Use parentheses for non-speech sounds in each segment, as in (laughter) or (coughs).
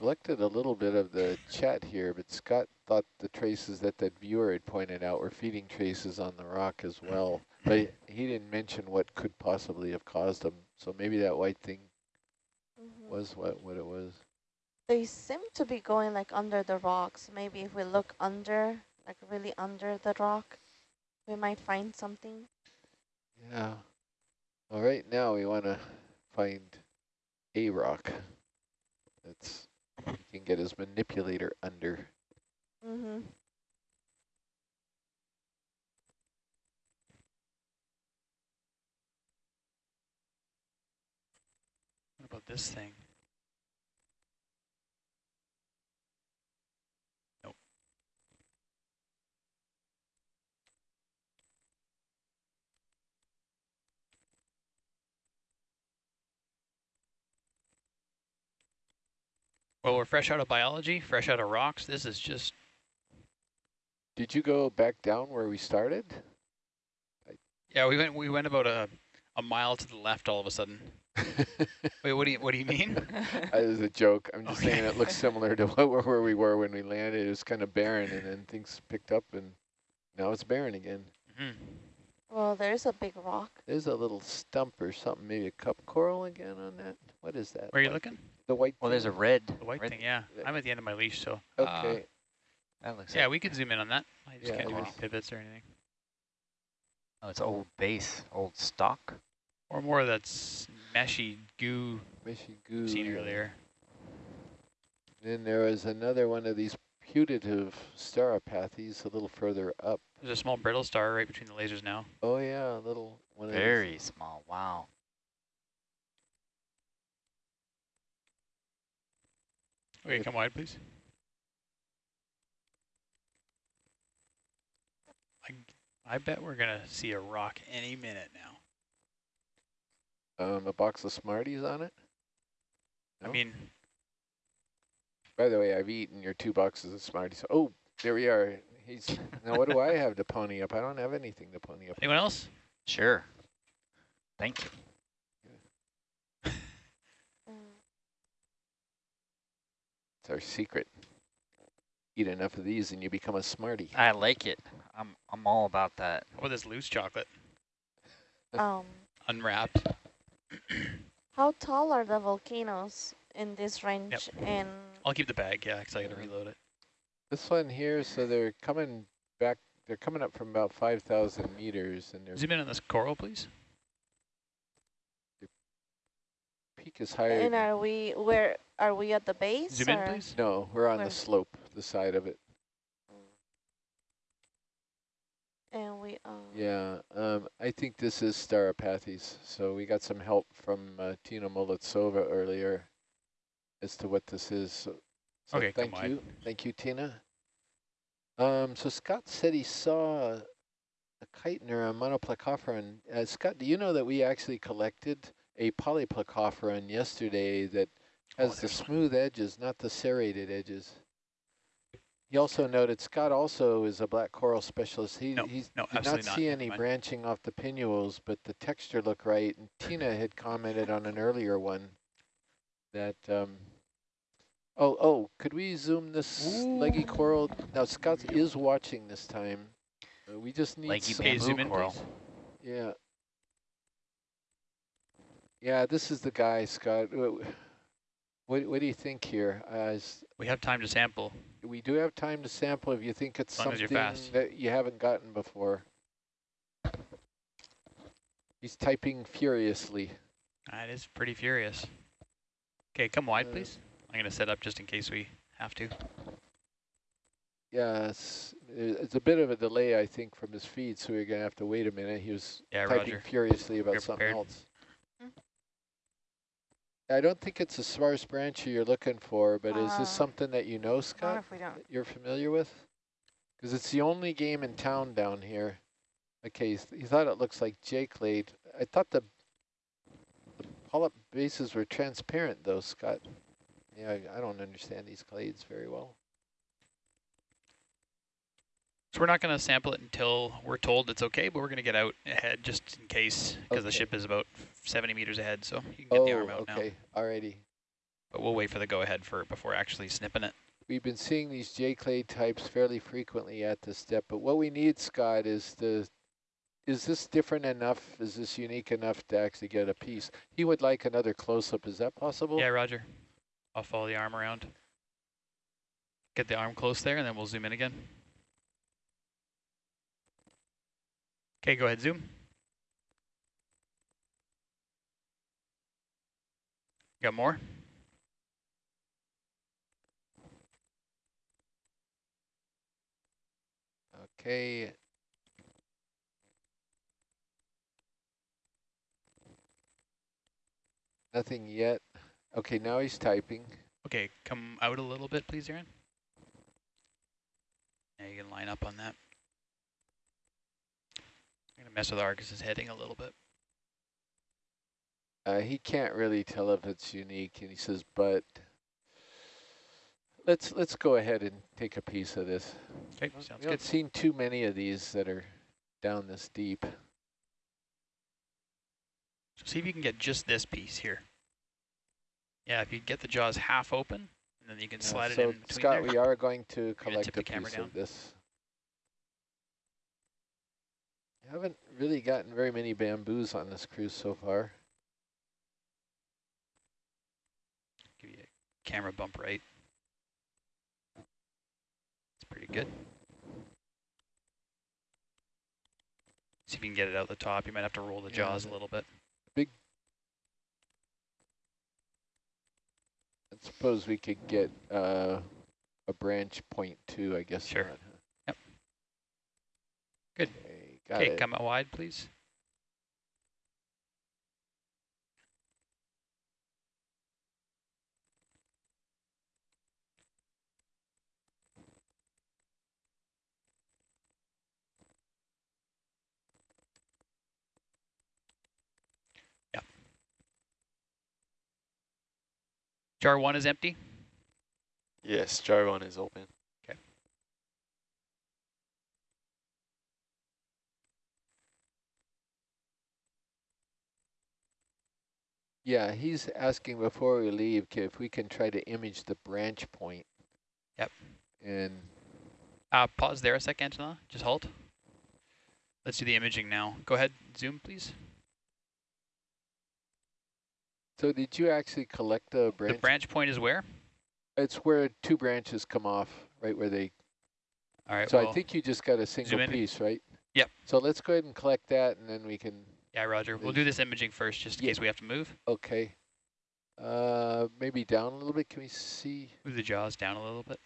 collected a little bit of the chat here, but Scott thought the traces that that viewer had pointed out were feeding traces on the rock as well. But he (laughs) didn't mention what could possibly have caused them. So maybe that white thing Mm -hmm. was what, what it was. They seem to be going like under the rocks. Maybe if we look under, like really under the rock, we might find something. Yeah. All right, now we want to find a rock that's he can get his manipulator under. Mm-hmm. What about this thing? Well, we're fresh out of biology, fresh out of rocks. This is just... Did you go back down where we started? Yeah, we went we went about a, a mile to the left all of a sudden. (laughs) Wait, what do you what do you mean? (laughs) that is a joke. I'm just Okay. saying it looks similar to (laughs) what, where we were when we landed. It was kind of barren, and then things picked up, and now it's barren again. Mhm. Well, there's a big rock. There's a little stump or something, maybe a cup coral again on that. What is that? Where are you looking? The white. Well, there's a red. The white red thing, yeah. Yeah. I'm at the end of my leash, so... Uh, okay. That looks Yeah, like, we can zoom in on that. I just Yeah, can't do any pivots or anything. oh, it's old base, old stock. Or more of that s- meshy goo Mishy goo. seen yeah. earlier. Then there was another one of these putative Stauropathes a little further up. There's a small brittle star right between the lasers now. Oh yeah, a little one of Very small. Wow. Okay, come wide, please. I, I bet we're going to see a rock any minute now. Um, a box of Smarties on it. I mean, By the way, I've eaten your two boxes of Smarties. Oh, there we are. He's now. What do I (laughs) have to pony up? I don't have anything to pony up. anyone else? Sure. Thank you. Mm. It's our secret. Eat enough of these and you become a smarty. I like it. I'm I'm all about that. What about this loose chocolate? Um, Unwrapped. (clears throat) how tall are the volcanoes in this range? And I'll keep the bag, yeah, because I got to reload it. This one here, so they're coming back. They're coming up from about 5,000 meters, and their Zoom in on this coral, please. Peak is higher. and are we where are we at the base? Zoom in, please. no, we're on Where? the slope, the side of it. And we um Yeah, um, I think this is Stauropathes. So we got some help from uh, Tina Molodtsova earlier as to what this is. So, so Okay, come thank wide. you, thank you, Tina. Um, so Scott said he saw a chiton or a monoplacophoran. Uh, Scott, do you know that we actually collected a polyplacophoran yesterday that Oh, has the there's one. smooth edges, not the serrated edges? He also noted Scott also is a black coral specialist. He No, he's no, did not not. see Never any branching off the pinnules, but the texture looked right. And Tina had commented on an earlier one that, um, oh, oh, could we zoom this leggy coral? Now Scott is watching this time. Uh, we just need Leggy some, zoom in, coral. yeah. Yeah, this is the guy, Scott. What, what do you think here? Uh, is, We have time to sample. we do have time to sample if you think it's As as something fast. that you haven't gotten before. He's typing furiously. That is pretty furious. Okay, come wide, Uh, please. I'm going to set up just in case we have to. Yes, it's a bit of a delay, I think, from his feed, so we're gonna have to wait a minute. He was Yeah, typing roger. furiously about You're something prepared. else. I don't think it's a sparse brancher you're looking for, but is Uh, this something that you know, not Scott, if we don't. that you're familiar with? Because it's the only game in town down here. Okay, he thought it looks like J-clade. I thought the, the polyp bases were transparent though, Scott. Yeah, I, I don't understand these clades very well. So we're not going to sample it until we're told it's okay, but we're going to get out ahead just in case, because the ship is about 70 meters ahead, so you can get oh, the arm out now. okay, alrighty. but we'll wait for the go-ahead for before actually snipping it. We've been seeing these J clade types fairly frequently at this step, but what we need, Scott, is the is this different enough? Is this unique enough to actually get a piece? He would like another close-up. Is that possible? Yeah, Roger. I'll follow the arm around. Get the arm close there, and then we'll zoom in again. Okay, go ahead, zoom. Got more? Okay. Nothing yet. Okay, now he's typing. Okay, come out a little bit, please, Aaron. Now you can line up on that. Gonna mess with Argus's heading a little bit. Uh, he can't really tell if it's unique, and he says, but let's let's go ahead and take a piece of this. Okay, We sounds haven't good. seen too many of these that are down this deep. So see if you can get just this piece here. Yeah, if you get the jaws half open, and then you can Uh, slide it so in between Scott, there. we are going to collect a piece down? of this. Haven't really gotten very many bamboos on this cruise so far. Give you a camera bump right. It's pretty good. See if you can get it out the top. You might have to roll the Yeah, jaws a little bit. Big. I suppose we could get uh, a branch point too, I guess. Sure. not, huh? Yep. Good. Okay, got Okay, it. come out wide, please. Yeah. Jar one is empty. Yes, jar one is open. Yeah, he's asking before we leave if we can try to image the branch point. Yep. And Uh, pause there a sec, Angela. Just halt. Let's do the imaging now. Go ahead, zoom, please. so did you actually collect the branch? The branch point is where? It's where two branches come off, right where they. All right. so well, I think you just got a single in. piece, right? Yep. So let's go ahead and collect that, and then we can. Yeah, Roger. We'll do this imaging first, just in Yeah. case we have to move. Okay. Uh, maybe down a little bit. Can we see? Move the jaws down a little bit.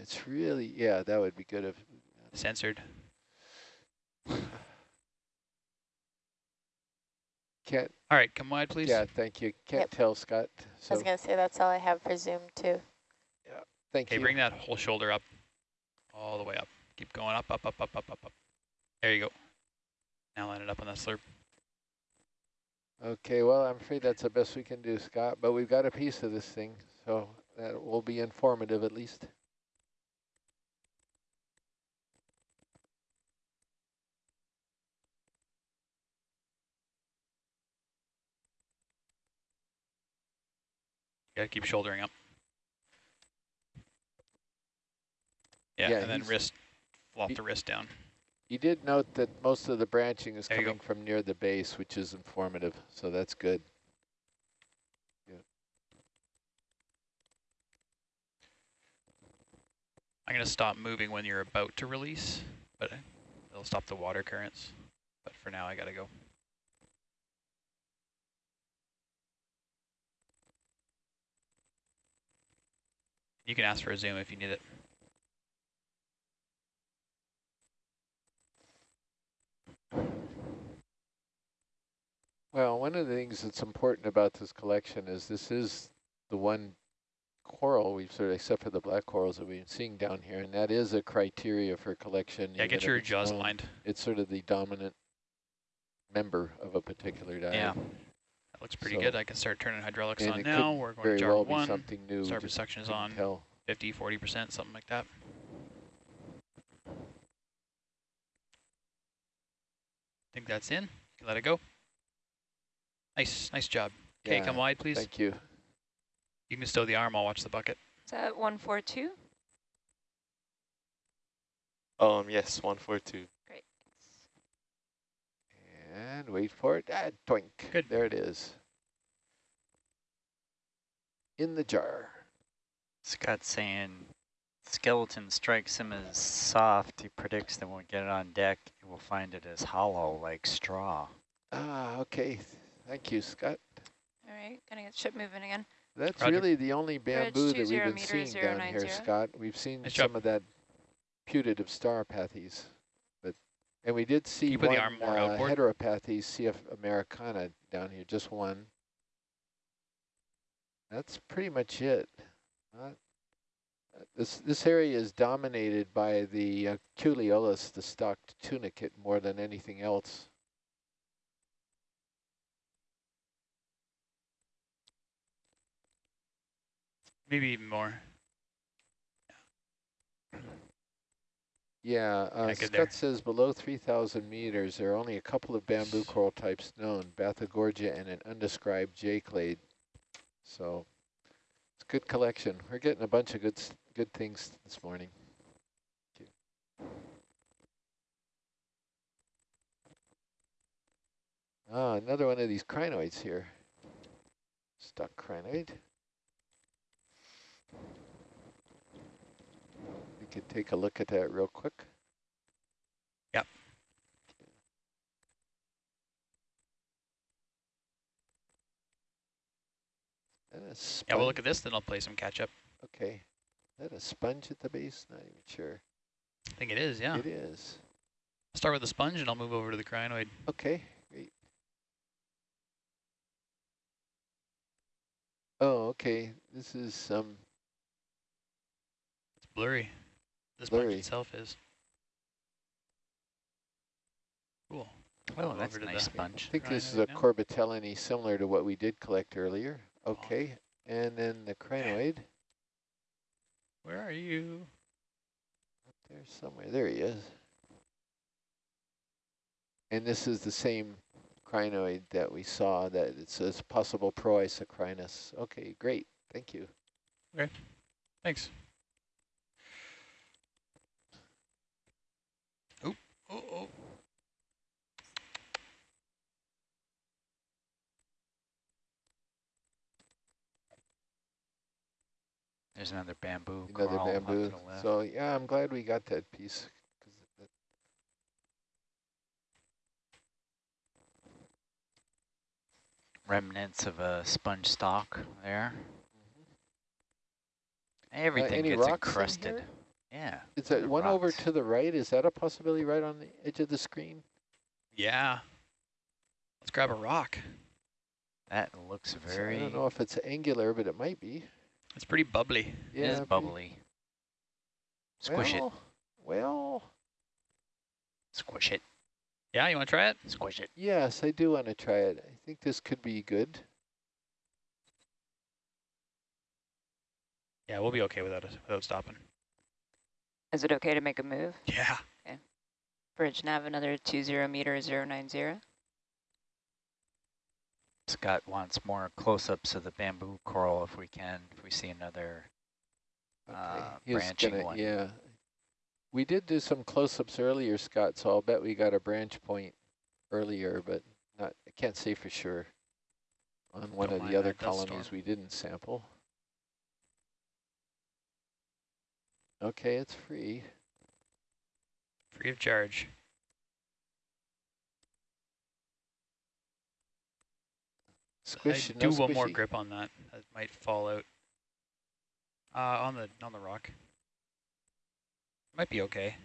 It's really yeah. That would be good if. Censored. (sighs) Can't. All right, come wide, please. Yeah. Thank you. Can't Yep. tell, Scott. I was going to say that's all I have for Zoom too. Yeah, thank Okay, you. bring that whole shoulder up, all the way up. Keep going up, up, up, up, up, up, up. There you go. Now line it up on that slurp. Okay, well, I'm afraid that's the best we can do, Scott, but we've got a piece of this thing, so that will be informative at least. Gotta keep shouldering up. Yeah, Yeah, and then wrist, flop the wrist down. You did note that most of the branching is There coming from near the base, which is informative, so that's good. I'm gonna stop moving when you're about to release, but it'll stop the water currents. But for now, I gotta go. You can ask for a zoom if you need it. Well, one of the things that's important about this collection is this is the one coral we've sort of, except for the black corals that we've been seeing down here, and that is a criteria for collection. Yeah, get your jaws known. lined. It's sort of the dominant member of a particular diet. Yeah. That looks pretty So- good. I can start turning hydraulics on now. We're going very to jar well be one. something new. we Starboard just section is on Tell. 50, 40%, something like that. I think that's in. Let it go. Nice, nice job. Okay, Yeah, come wide, please. Thank you. You can stow the arm, I'll watch the bucket. Is that 142? Um, yes, 142. Great. And wait for it. Ah, doink. Good. There it is. In the jar. Scott's saying skeleton strikes him as soft. He predicts that when we get it on deck, we'll find it as hollow like straw. Ah, okay. Thank you, Scott. All right, gonna get ship moving again. That's Roger. really the only bamboo that we've been seeing down here, 090. Scott. We've seen Nice some job. of that putative Stauropathes, but and we did see you the one arm more uh, outboard? heteropathes, CF americana down here, just one. That's pretty much it. Not, uh, this this area is dominated by the uh, Culeolus, the stalked tunicate, more than anything else. Maybe even more. Yeah, uh, Scott says below 3,000 meters, there are only a couple of bamboo coral types known, Bathygorgia and an undescribed J-clade. So it's a good collection. We're getting a bunch of good good things this morning. Thank you. Ah, another one of these crinoids here. Stuck crinoid. Take a look at that real quick. Yep. Yeah, we'll look at this, then I'll play some catch up. Okay. Is that a sponge at the base? Not even sure. I think it is, yeah. It is. Start with the sponge and I'll move over to the crinoid. Okay, great. Oh, okay. This is um It's blurry. The sponge Blurry. itself is. Cool. Oh, that's a nice the- I think this is a Crinoid now? Corbitellini similar to what we did collect earlier. Okay. And then the crinoid Where are you? Up there somewhere. There he is. And this is the same crinoid that we saw that it says possible proisocrinus. Okay, great. Thank you. Okay, thanks. There's another bamboo Another coral bamboo. So yeah, I'm glad we got that piece. Remnants of a sponge stalk there. Uh, Everything any gets encrusted. Yeah. Is that the one over to the right? Is that a possibility right on the edge of the screen? Yeah. Let's grab a rock. That looks So very I don't know if it's angular, but it might be. It's pretty bubbly. it is bubbly. Squish it. well, Well, Squish it. Yeah, you want to try it? Squish it. yes, I do want to try it. I think this could be good. Yeah, we'll be okay without it, without stopping. Is it okay to make a move? Yeah. Okay. Bridge nav another 20 meter 090. Scott wants more close-ups of the bamboo coral if we can, if we see another. Okay. Uh, branching gonna- one. Yeah. We did do some close-ups earlier, Scott, so I'll bet we got a branch point earlier, but not. I can't say for sure on one Don't of the other that storm. colonies we didn't sample. Okay, it's free. Free of charge. Squish, I no do one more grip on that. That might fall out. Uh, on the on the rock. Might be okay.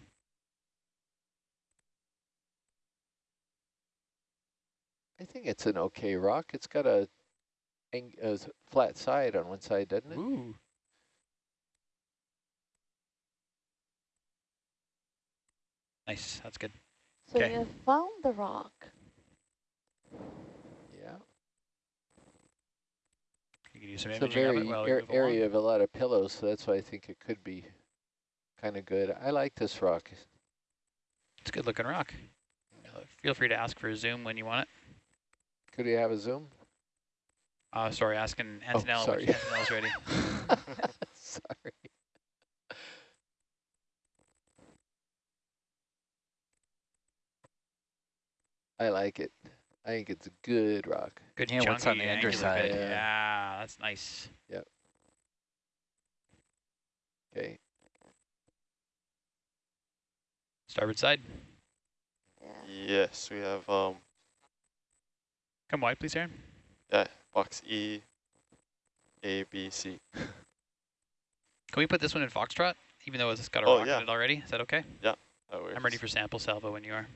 I think it's an okay rock. It's got a, ang- a s- flat side on one side, doesn't it? Ooh. Nice. That's good. So Okay. you found the rock. Yeah. You can do some It's a imaging of very it while we ar- move along. area of a lot of pillows, so that's why I think it could be kind of good. I like this rock. It's a good looking rock. Feel free to ask for a zoom when you want it. Could we have a zoom? Uh, sorry, asking Antonella. sorry. which Antonella's ready. (laughs) (laughs) Sorry. I like it. I think it's a good rock. Good Yeah, chunky what's on the underside? Yeah. Yeah, that's nice. Yep. Okay. Starboard side. Yeah. Yes, we have um Come wide, please, Aaron. yeah box E, A, B, C. Can we put this one in Foxtrot, even though it's got a Oh, rock yeah. in it already? Is that okay? That works. I'm ready for sample salvo when you are.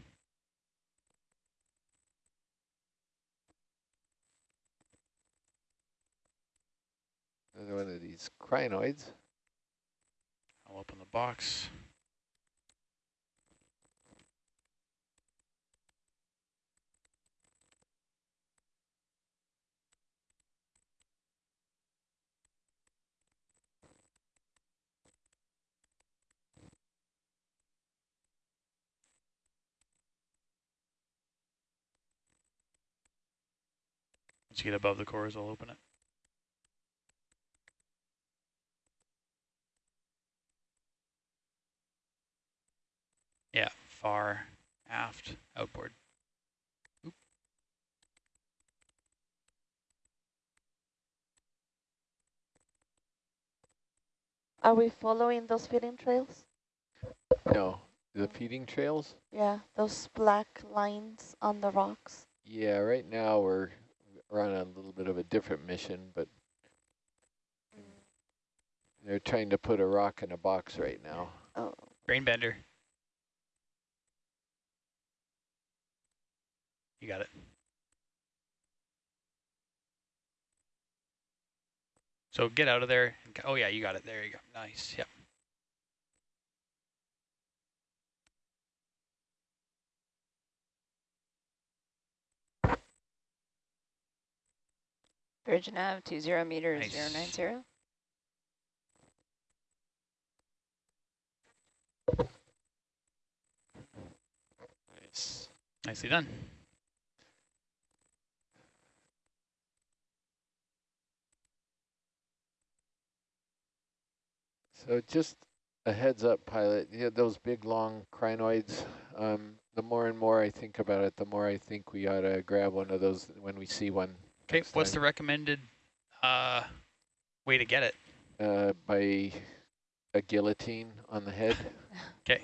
Another one of these crinoids. I'll open the box. Once you get above the cores, I'll open it. Yeah, far aft outboard. Are we following those feeding trails? No, the feeding trails? Yeah, those black lines on the rocks. Yeah, right now we're, we're on a little bit of a different mission, but mm. they're trying to put a rock in a box right now. Oh, Grain bender. You got it. So get out of there. Oh yeah, you got it. There you go. Nice. Yep. Bridge nav, two zero meters, Nice. zero nine zero. Nice. Nicely done. So just a heads up, pilot, yeah, those big, long crinoids, um, the more and more I think about it, the more I think we ought to grab one of those when we see one. Okay, next what's the recommended uh, way to get it? Uh, by a guillotine on the head. (laughs) Okay.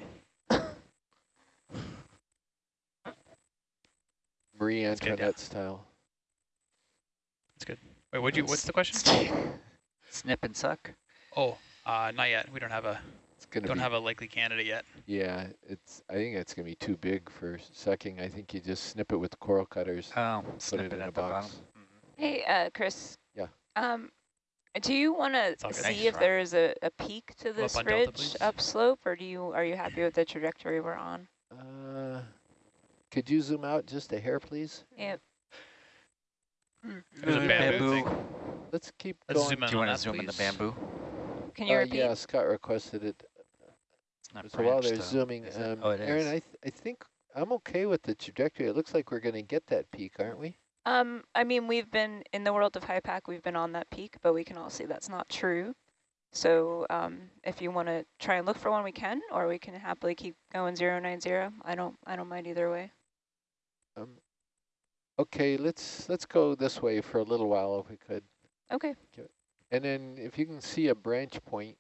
Marie Antoinette style. That's good, yeah. Antoinette style. Wait, what'd you? What's the question? Snip and suck. Oh, uh, not yet. We don't have a It's gonna don't be, have a likely candidate yet. yeah, it's, I think it's gonna be too big for sucking. I think you just snip it with coral cutters, Oh, put snip it in a at the bottom. Hey, uh, Chris. Yeah. Um, do you want to see Nice if try. there is a, a peak to this up on Delta, ridge please. upslope, or do you are you happy with the trajectory we're on? Uh, could you zoom out just a hair, please? Yep. There's a bamboo, bamboo. Let's keep Let's going. zoom in Do you want to that, zoom in the bamboo? Can you Uh, repeat? yeah, Scott requested it. It's not So while they're though, zooming, is it? um, oh, it Aaron, is. I, th I think I'm okay with the trajectory. It looks like we're going to get that peak, aren't we? Um, I mean, we've been in the world of high pack, we've been on that peak, but we can all see that's not true. So um, if you want to try and look for one, we can, or we can happily keep going zero nine zero. I don't, I don't mind either way. Um, okay, let's let's go this way for a little while if we could. Okay. And then if you can see a branch point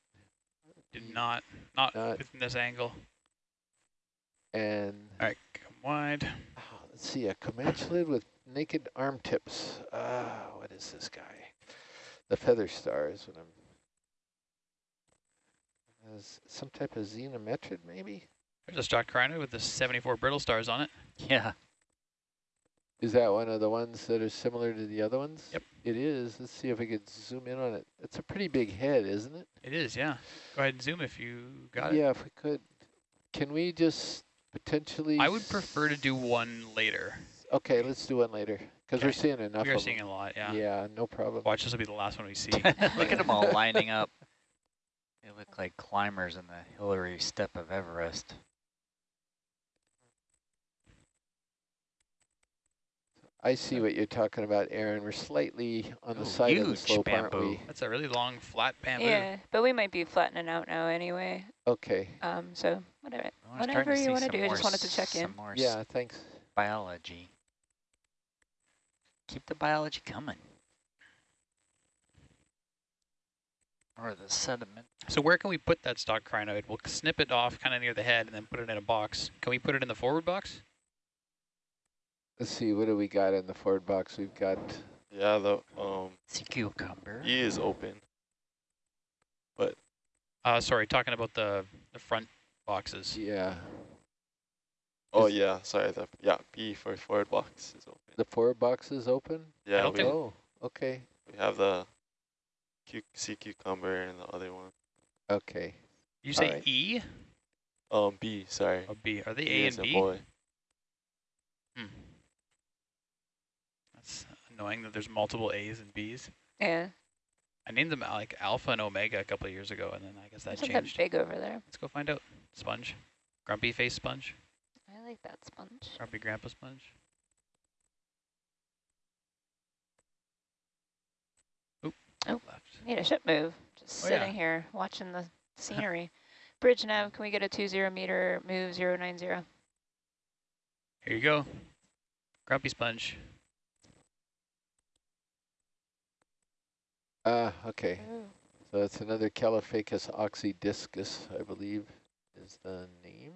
Did not not Not- within this angle. and All right, come wide. oh, let's see a comatulid with naked arm tips. Ah, what is this guy? The feather star is what I'm. Has some type of zenometrid maybe? There's a stock crino with the 74 brittle stars on it. Yeah. Is that one of the ones that are similar to the other ones? Yep. It is. Let's see if we could zoom in on it. It's a pretty big head, isn't it? It is, yeah. Go ahead and zoom if you got it. yeah, if we could. Can we just potentially? I would prefer to do one later. Okay, let's do one later because we're seeing enough. we are of seeing them. a lot, yeah. Yeah, no problem. Watch, this will be the last one we see. (laughs) Look at them all lining up. They look like climbers in the Hillary step of Everest. I see what you're talking about, Aaron. We're slightly on the Ooh, side of the huge slope, aren't bamboo. we? That's a really long, flat bamboo. Yeah, but we might be flattening out now anyway. Okay. Um, so whatever, Well, we're starting whatever you want to do. I just wanted to s- check in. more Yeah, thanks. biology. Keep the biology coming. Or the sediment. So where can we put that stock crinoid? We'll snip it off kind of near the head and then put it in a box. Can we put it in the forward box? Let's see, what do we got in the forward box? We've got, Yeah, the um Sea cucumber. E is open. But... Uh, sorry, talking about the, the front boxes. yeah, Oh Is- yeah, sorry. The yeah B for forward box is open. the forward box is open? Yeah, we, Oh, okay, we have the cu sea cucumber and the other one. okay. You say Alright. E Um B, sorry. or B? Are they B A is and a B? boy. Hmm. Annoying that there's multiple A's and B's. Yeah, I named them like Alpha and Omega a couple of years ago, and then I guess that that changed. big over there? Let's go find out. Sponge. Grumpy face sponge. I like that sponge. Grumpy grandpa sponge. Oop. Oh. Left. Need a ship move. Just Oh, sitting yeah. here watching the (laughs) scenery. Bridge nav, can we get a two zero meter move zero nine zero? Here you go. Grumpy sponge. Uh, okay. Ooh. So it's another Caulophacus oxydiscus, I believe, is the name.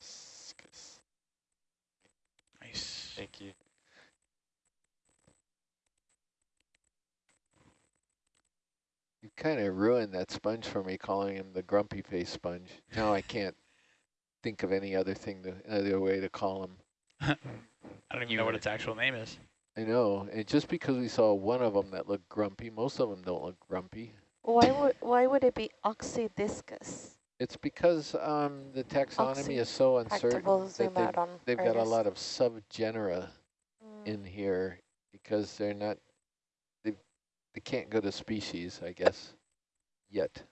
Discus. Nice. Thank you. You kind of ruined that sponge for me, calling him the grumpy face sponge. Now I can't think of any other thing, to, other way to call him. (laughs) I don't even You know what its actual name is. I know, and just because we saw one of them that looked grumpy, most of them don't look grumpy. Why would why would it be oxydiscus? It's because um, the taxonomy Oxy- is so uncertain that zoom they've, out they've got a lot of subgenera Mm. in here because they're not, they they can't go to species, I guess, yet.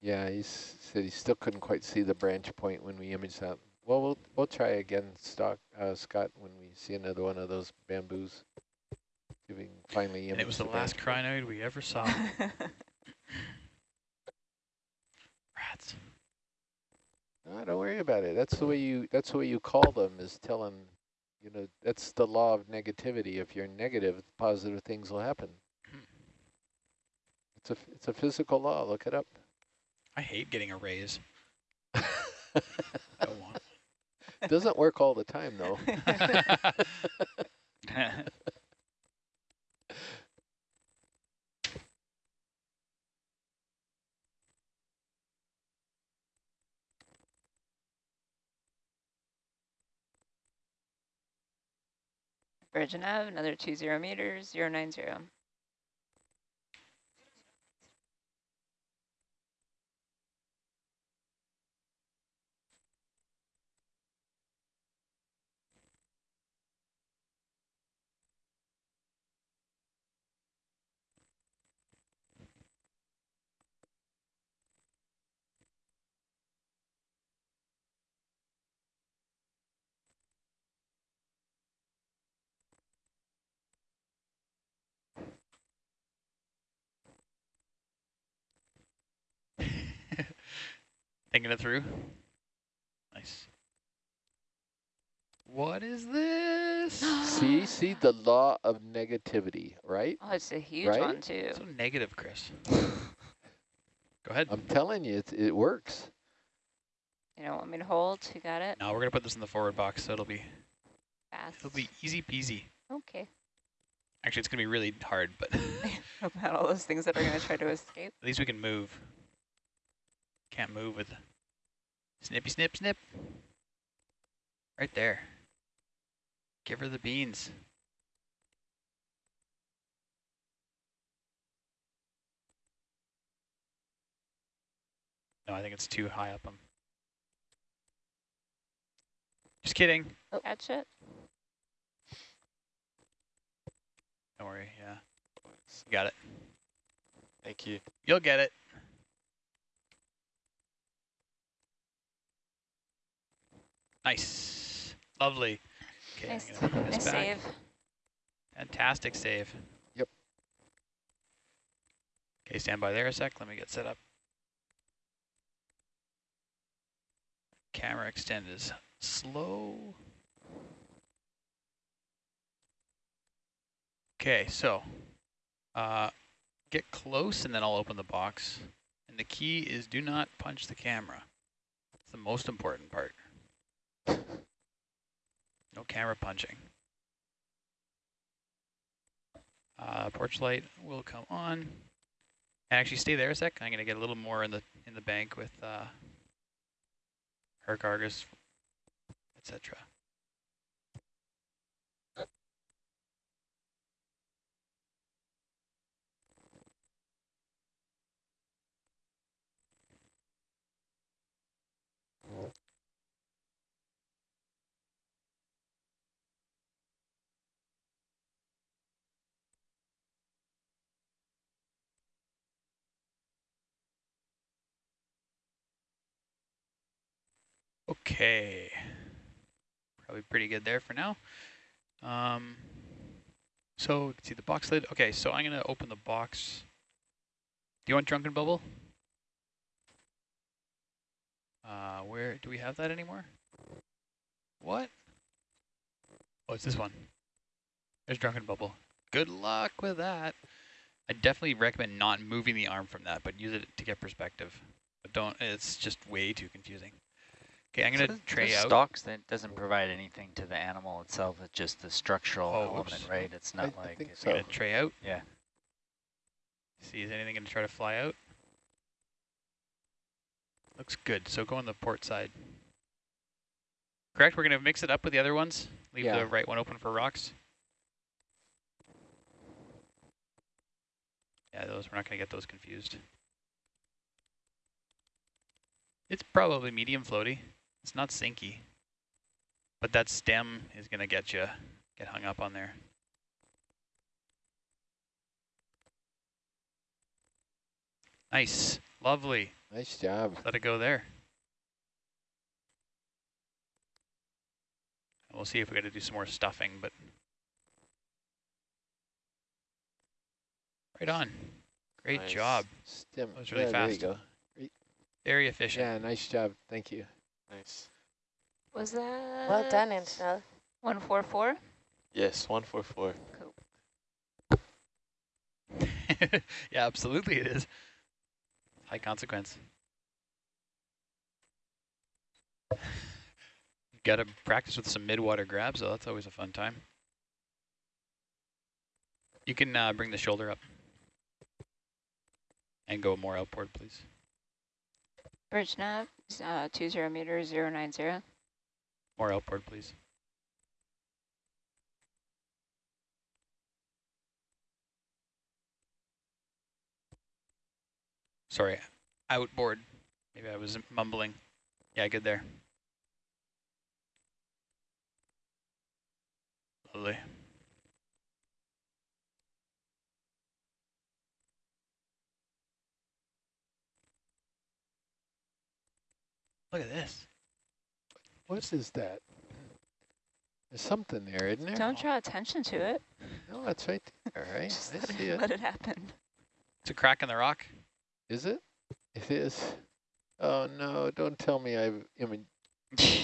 Yeah, he said he still couldn't quite see the branch point when we imaged that. Well, we'll we'll try again, Stock uh, Scott, when we see another one of those bamboos. See if we can finally image and it was the last branch crinoid we ever saw. (laughs) Rats. Ah, don't worry about it. That's the way you. That's the way you call them. Is tell them, you know, that's the law of negativity. If you're negative, positive things will happen. It's a f- it's a physical law. Look it up. I hate getting a raise. (laughs) Doesn't work all the time though. Bridge nav, another two zero meters, zero nine zero. Thinking it through. Nice. What is this? (gasps) see, see the law of negativity, right? Oh, it's a huge Right? one too. So negative, Chris. (laughs) Go ahead. I'm telling you, it it works. You don't want me to hold? You got it? now we're gonna put this in the forward box, so it'll be Fast. it'll be easy peasy. Okay. Actually, it's gonna be really hard, but at (laughs) About all those things that are going to try to (laughs) escape. At least we can move. Can't move with Snippy snip snip. Right there. Give her the beans. No, I think it's too high up him. Just kidding. Oh. Catch it. Don't worry, yeah. Got it. Thank you. You'll get it. Nice. Lovely. Okay, Nice, I'm gonna bring this nice save. Fantastic save. Yep. Okay, stand by there a sec. Let me get set up. Camera extend is slow. Okay, so uh, get close and then I'll open the box. And the key is do not punch the camera. It's the most important part. No camera punching. Uh, porch light will come on. Actually stay there a sec. I'm gonna get a little more in the in the bank with uh, Herc Argus, etc. Okay. Probably pretty good there for now. Um, so, see the box lid. Okay, so I'm going to open the box. Do you want Drunken Bubble? Uh, where, do we have that anymore? What? Oh, it's this one. There's Drunken Bubble. Good luck with that. I definitely recommend not moving the arm from that, but use it to get perspective. But don't, it's just way too confusing. Okay, I'm going to the- tray the out. stalks that doesn't provide anything to the animal itself. It's just the structural Oh, element, whoops. right? It's not I like think it's so. Going to tray out. yeah. See, is anything going to try to fly out? Looks good. So go on the port side. Correct? We're going to mix it up with the other ones? Leave Yeah. the right one open for rocks? Yeah, those we're not going to get those confused. It's probably medium floaty. It's not sinky. But that stem is going to get you, get hung up on there. Nice. Lovely. Nice job. Let it go there. We'll see if we got to do some more stuffing, but right on. Great Nice. job. Stem. That was really yeah, There you fast. go. Very efficient. Yeah, nice job. Thank you. Nice. Was that? Well done, Angel. 144? Yes, 144. Cool. (laughs) yeah, absolutely it is. High consequence. (laughs) Got to practice with some mid-water grabs, though. That's always a fun time. You can uh, bring the shoulder up and go more outboard, please. Bridge nav, uh, 20 meters, 090. More outboard, please. Sorry, outboard. Maybe I was mumbling. Yeah, good there. Lovely. Look at this. What is that? There's something there, isn't there? Don't draw attention to it. No, that's right there, right? (laughs) Just I let see it, it. let it happen. It's a crack in the rock. Is it? It is. Oh no! Don't tell me I've I mean,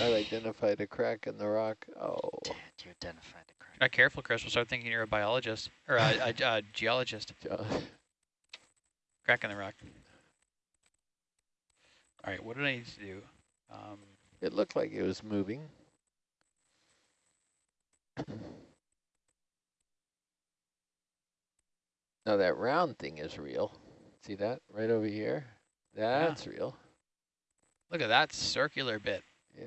I've (laughs) identified a crack in the rock. Oh, Did you identified a crack? Not careful, Chris. We'll start thinking you're a biologist or a, a, a geologist. (laughs) Jo- Crack in the rock. All right, what did I need to do? Um, it looked like it was moving. (clears throat) Now that round thing is real. See that right over here? That's real. Look at that circular bit. Yeah.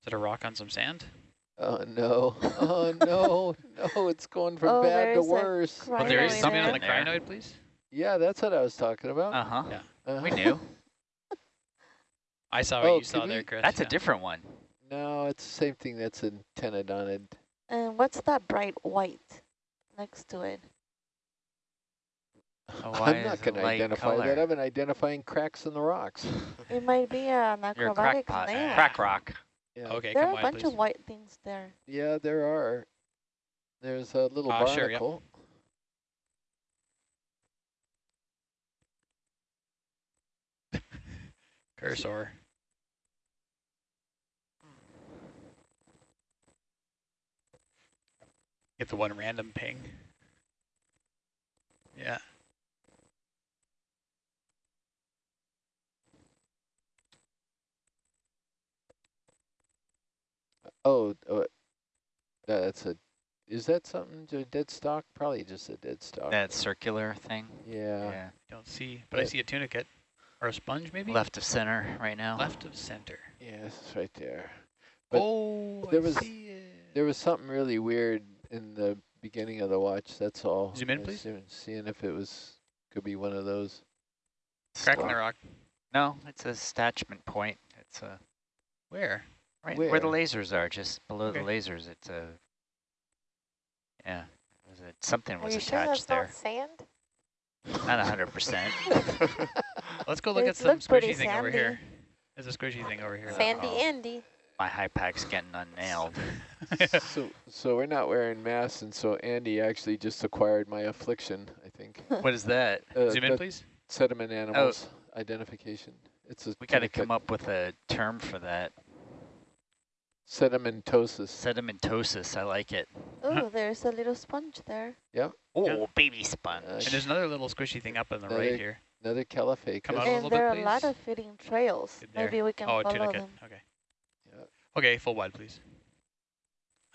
Is it a rock on some sand? Oh no. (laughs) Oh no. No, it's going from Oh, bad to worse. Oh, there is Crinoid something on the There. crinoid, please. Yeah, that's what I was talking about. Uh-huh. Yeah. Uh, We knew. (laughs) I saw what Oh, you saw could there, Chris. That's a different one. No, it's the same thing that's in Tenodonid. And what's that bright white next to it? (laughs) Oh, I'm not going to identify color? that. I've been identifying cracks in the rocks. (laughs) It might be an You're a acrobatic crackpot. snail. Crack rock. Yeah. Okay, There come are a bunch please. of white things there. Yeah, there are. There's a little barnacle. sure, yep. Barnacle. Cursor. Get the one random ping. Yeah. Oh, oh, uh, that's a. Is that something? A dead stock? Probably just a dead stock. That circular thing. yeah. Yeah. Don't see, but I see a tunicate. Or a sponge, maybe? Left of center right now. Left of center. Yes, it's right there. But oh, there I was- see it. There was something really weird in the beginning of the watch. That's all. Zoom in, please. seeing- Seeing if it was could be one of those. Cracking the rock. No, it's a attachment point. It's a Where? right where, the lasers are, just below the lasers. It's a yeah. Was it something Are was you sure attached that's there? not sand? Not a hundred percent. (laughs) Let's go look It at some squishy thing over sandy. here. There's a squishy thing over here. Sandy Uh-oh. Andy. My high pack's getting unnailed. (laughs) so, so we're not wearing masks, and so Andy actually just acquired my affliction. I think. (laughs) what is that? Uh, Zoom in, please. sediment animals identification. It's a We got to come up with a term for that. Sedimentosis. Sedimentosis. I like it. Oh, there's a little sponge there. Yeah. Oh, Yeah. baby sponge. Uh, And there's another little squishy thing up on the Another- right here. Another Caulophacus. Come out a little And bit, there are a lot of feeding trails. Maybe we can Oh, a follow tunicate. them. Okay. Yeah. Okay, full wide, please.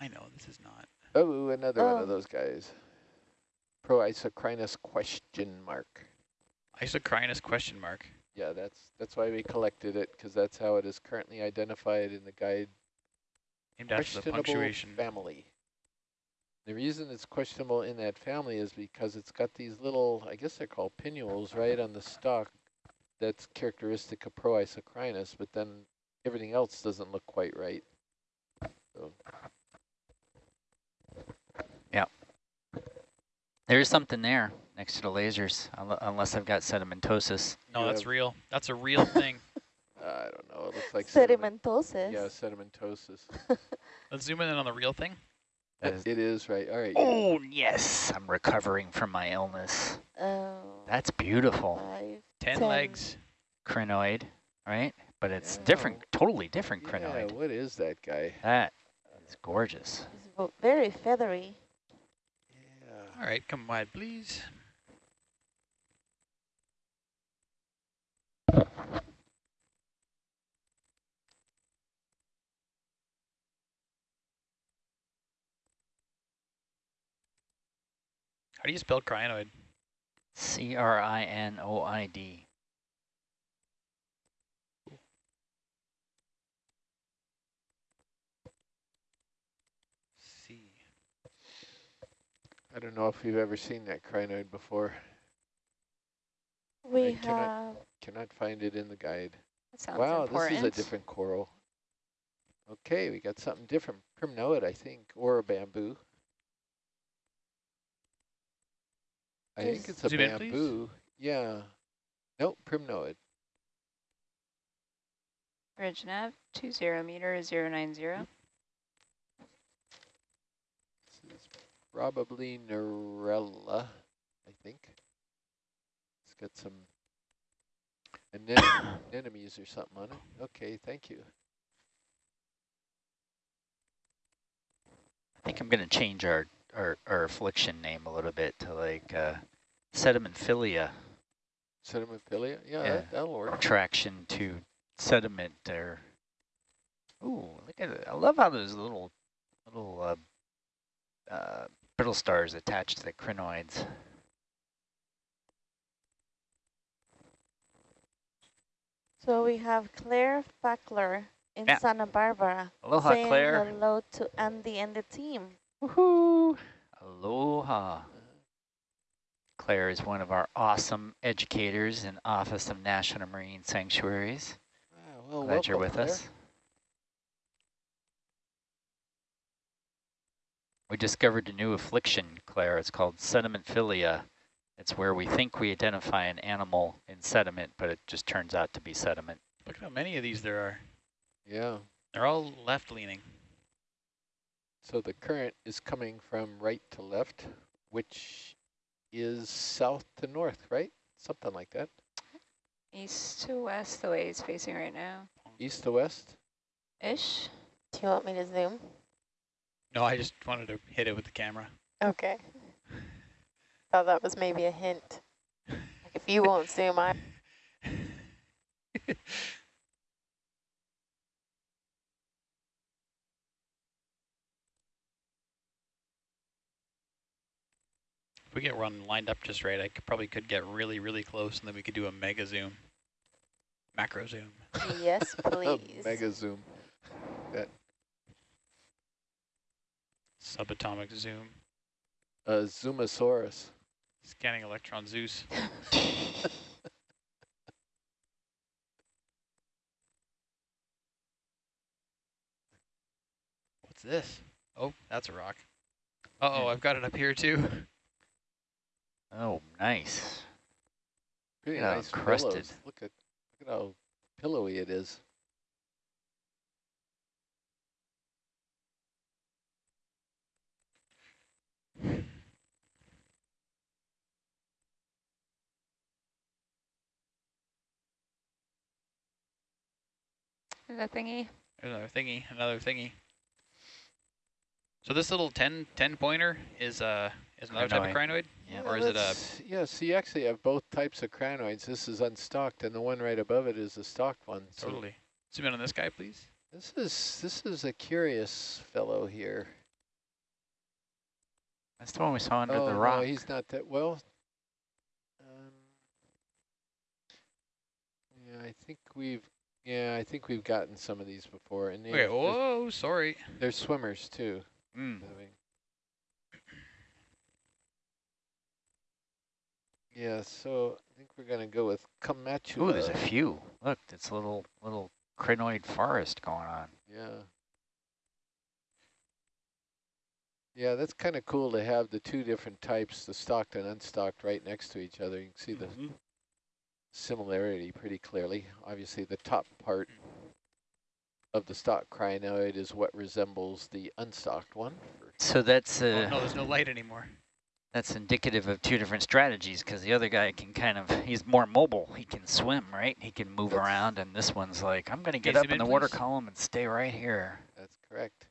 I know this is not. Oh, another one Oh. of those guys. Proisocrinus question mark. Isocrinus question mark. Yeah, that's that's why we collected it because that's how it is currently identified in the guide. Named after the questionable punctuation. family. The reason it's questionable in that family is because it's got these little, I guess they're called pinnules, right, on the stalk. That's characteristic of Proisocrinus, but then everything else doesn't look quite right. So Yeah. There is something there next to the lasers, unless I've got sedimentosis. No, that's real. That's a real thing. I don't know. It looks like sediment- Sedimentosis. Yeah, sedimentosis. (laughs) Let's zoom in on the real thing. That is- It is right. All right. Oh, yes. I'm recovering from my illness. Oh, That's beautiful. five, Ten, Ten. legs. Crinoid, right? But it's Yeah. different, totally different Yeah, crinoid. what is that guy? That is gorgeous. It's very feathery. Yeah. All right, come wide, please. How do you spell crinoid? C-R-I-N-O-I-D. C. I don't know if you've ever seen that crinoid before. We I cannot- have Cannot find it in the guide. That sounds wow, important. this is a different coral. Okay, we got something different. Primnoid, I think, or a bamboo. I think it's a Zoom in, bamboo. Yeah. Nope, primnoid. Bridge nav, 20 meter, 090. This is probably Narella, I think. It's got some anem (coughs) anemones or something on it. Okay, thank you. I think I'm going to change our, our, our affliction name a little bit to like uh, sedimentphilia, Sedimentphilia? Yeah, Yeah. That, that'll work. attraction to sediment or Ooh, look at it. I love how those little little uh, uh, brittle stars attached to the crinoids. So we have Claire Fackler in Yeah. Santa Barbara Aloha, saying Claire. hello to Andy and the team. Woohoo! Aloha. Claire is one of our awesome educators in Office of National Marine Sanctuaries. Ah, well, Glad you're with Claire. us. We discovered a new affliction, Claire. It's called sedimentphilia. It's where we think we identify an animal in sediment, but it just turns out to be sediment. Look at how many of these there are. Yeah. They're all left leaning. So the current is coming from right to left, which is south to north, right? Something like that. East to west, the way it's facing right now. East to west. Ish. Do you want me to zoom? No, I just wanted to hit it with the camera. Okay. Thought that was maybe a hint. Like if you won't zoom, I. (laughs) we get one lined up just right, I could, probably could get really, really close, and then we could do a mega zoom, macro zoom. Yes, (laughs) please. Mega zoom. Subatomic zoom. Uh, Zoomosaurus. Scanning electron Zeus. (laughs) What's this? Oh, that's a rock. Uh-oh, I've got it up here too. (laughs) Oh, nice. Pretty Yeah, nice crusted. pillows. Look at look at how pillowy it is. Is that thingy? There's another thingy, another thingy. So this little 10, 10 pointer is uh is another type of crinoid? Yeah. Or is it a- that's- Yeah, so you actually have both types of crinoids. This is unstocked, and the one right above it is a stocked one. So Totally. Zoom in on this guy, please. This is this is a curious fellow here. That's the one we saw under oh the no, rock. he's not that well. Um, yeah, I think we've yeah, I think we've gotten some of these before, and Okay, they're, they're, whoa, sorry. they're swimmers too. Mm. I mean. Yeah, so I think we're gonna go with Kamachua. Ooh, there's a few. Look, it's a little little crinoid forest going on. Yeah. Yeah, that's kind of cool to have the two different types, the stocked and unstocked, right next to each other. You can see the Mhm. similarity pretty clearly. Obviously, the top part of the stock crinoid is what resembles the unstocked one. So that's Oh, uh, no, there's no light anymore. That's indicative of two different strategies because the other guy can kind of he's more mobile. He can swim, right? He can move That's- around, and this one's like, I'm gonna get up in in, the water column and stay right here. That's correct.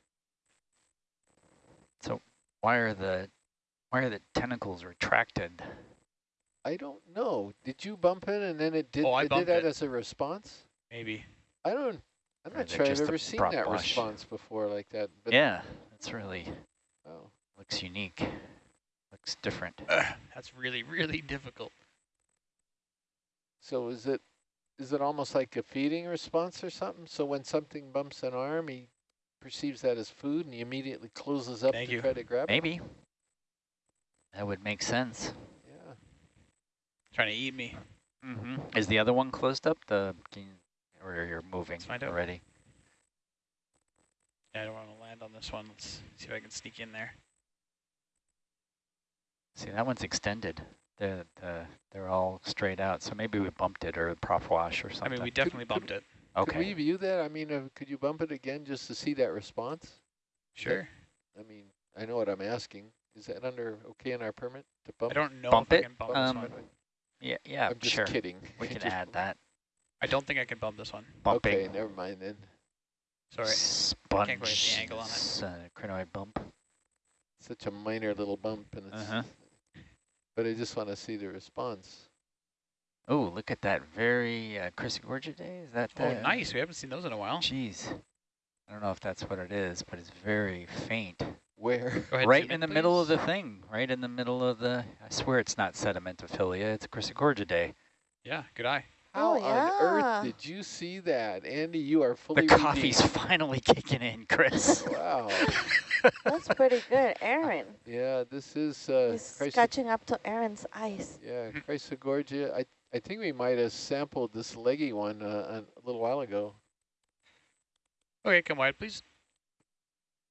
So why are the why are the tentacles retracted? I don't know. Did you bump it and then it did, Oh, I it did that it. as a response? Maybe. I don't, I'm not sure I've just ever seen that wash? response before like that. But yeah, that's really Oh. looks unique. Looks different. Ugh, (sighs) that's really, really difficult. So is it is it almost like a feeding response or something? So when something bumps an arm, he perceives that as food and he immediately closes up Thank to you. try to grab it? Maybe that would make sense. Yeah. Trying to eat me. Mm-hmm. Is the other one closed up? The can you, or you're moving Let's find already? Yeah, I don't want to land on this one. Let's see if I can sneak in there. See, that one's extended. The the they're all straight out. So maybe we bumped it or prop wash or something. I mean, we definitely could- bumped it. Okay. Could we view that? I mean, uh, could you bump it again just to see that response? Sure. I mean, I know what I'm asking. Is that under okay in our permit to bump? I don't know Bump if it? I can bump Um, this one. Yeah, yeah, I'm just sure. kidding. We (laughs) can Just- add that. I don't think I can bump this one. Bumping. Okay, never mind then. Sorry. Sponge. Can't quite the angle on it. s- Uh, crinoid bump. Such a minor little bump, and it's. Uh-huh. But I just want to see the response. Oh, look at that very uh, Chrysogorgiidae. Is that Oh, nice. We haven't seen those in a while. Jeez. I don't know if that's what it is, but it's very faint. Where? Ahead, right zoom in the middle of the thing. Right in the middle of the. I swear it's not sedimentophilia. It's Chrysogorgiidae. Yeah, good eye. How Oh, on earth did you see that? Andy, you are fully The coffee's redeemed. finally kicking in, Chris. Wow. That's pretty good. Aaron. Yeah, this is uh, He's Chryso- catching up to Aaron's ice. yeah, Chrysogorgia. I I think we might have sampled this leggy one uh, a little while ago. Okay, come wide, please.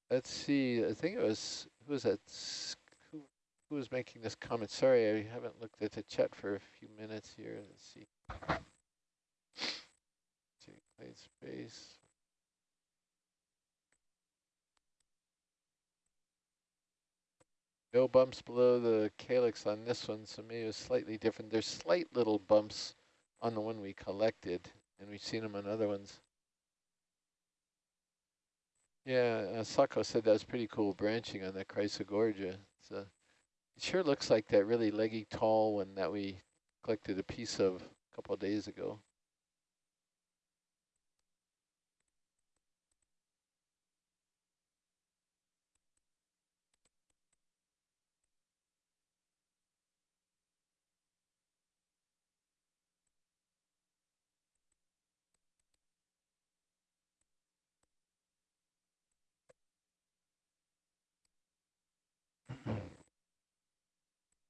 Let's see. I think it was who was that? Who who was making this comment? Sorry, I haven't looked at the chat for a few minutes here. Let's see. Space. No bumps below the calyx on this one, so maybe it's slightly different. There's slight little bumps on the one we collected, and we've seen them on other ones. Yeah, uh, Sako said that was pretty cool branching on that Chrysogorgia. It's, uh, it sure looks like that really leggy tall one that we collected a piece of a couple of days ago.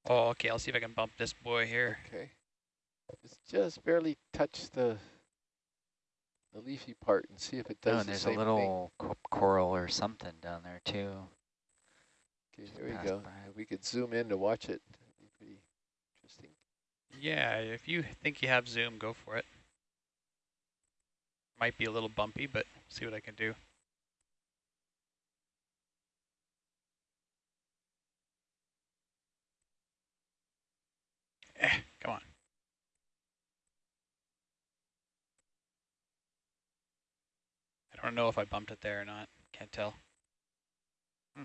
Oh, okay, I'll see if I can bump this boy here. Okay. It's just barely touch the the leafy part and see if it does Oh, the and there's a same thing. little co coral or something down there too. Okay, there we go. by. We could zoom in to watch it, that'd be pretty interesting. Yeah, if you think you have zoom, go for it. Might be a little bumpy, but see what I can do. Eh, come on. I don't know if I bumped it there or not. Can't tell. Hmm.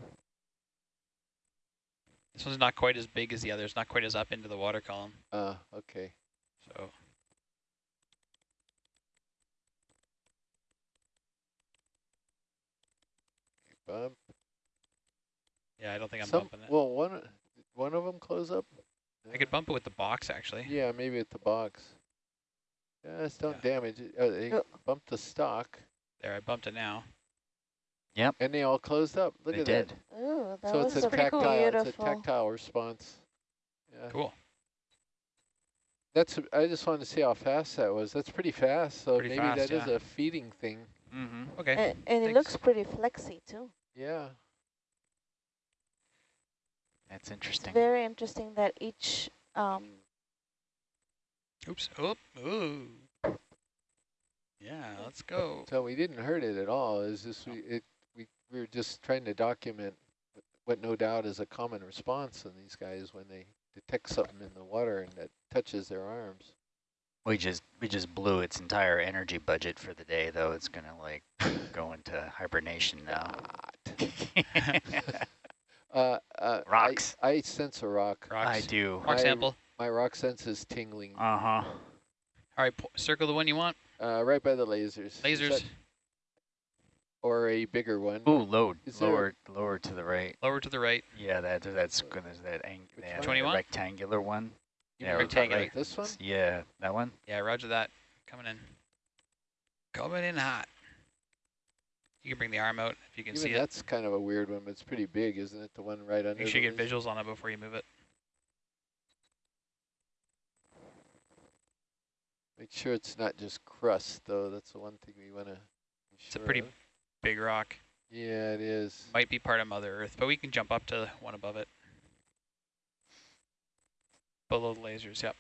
This one's not quite as big as the other. It's not quite as up into the water column. Uh, okay. So Bump. yeah, I don't think I'm Some, bumping it. well, one one of them close up. I could bump it with the box actually. Yeah, maybe at the box. Yeah, just don't Yeah. damage it. Uh, they Oh. bumped the stock, There, I bumped it now. Yep. And they all closed up. Look they at did. that. Ooh, that So was it's a pretty cool. tactile. It's a tactile response. Yeah, Cool. that's. I just wanted to see how fast that was. That's pretty fast. So Pretty maybe fast, that is yeah. a feeding thing. Mm-hmm. Okay. And, and it looks pretty flexy too. Yeah. That's It's interesting. very interesting that each um, Oops. Oh. Ooh. Yeah. Let's go. So we didn't hurt it at all. It's just we it we we were just trying to document what no doubt is a common response in these guys when they detect something in the water and that touches their arms. We just we just blew its entire energy budget for the day, though. It's gonna like (laughs) go into hibernation now. (laughs) (laughs) Uh, uh, I- Rocks. I, sense a rock. Rocks. I do. Rock I- sample. My rock sense is tingling. Uh huh. All right. circle the one you want. Uh, right by the lasers. Lasers. that- or a bigger one. Ooh, load. Is there Lower, lower to the right. Lower to the right. Yeah, that that's gonna that ang Which that 21? rectangular one. You yeah, mean right rectangular. this one? Yeah, that one. Yeah. Roger that. Coming in. Coming in hot. You can bring the arm out if you can Even see it. that's kind of a weird one, but it's pretty big, isn't it? The one right under you should get laser? visuals on it before you move it. Make sure it's not just crust, though. That's the one thing we want to It's a pretty big rock. Yeah, it is. Might be part of Mother Earth, but we can jump up to one above it. Below the lasers, yep.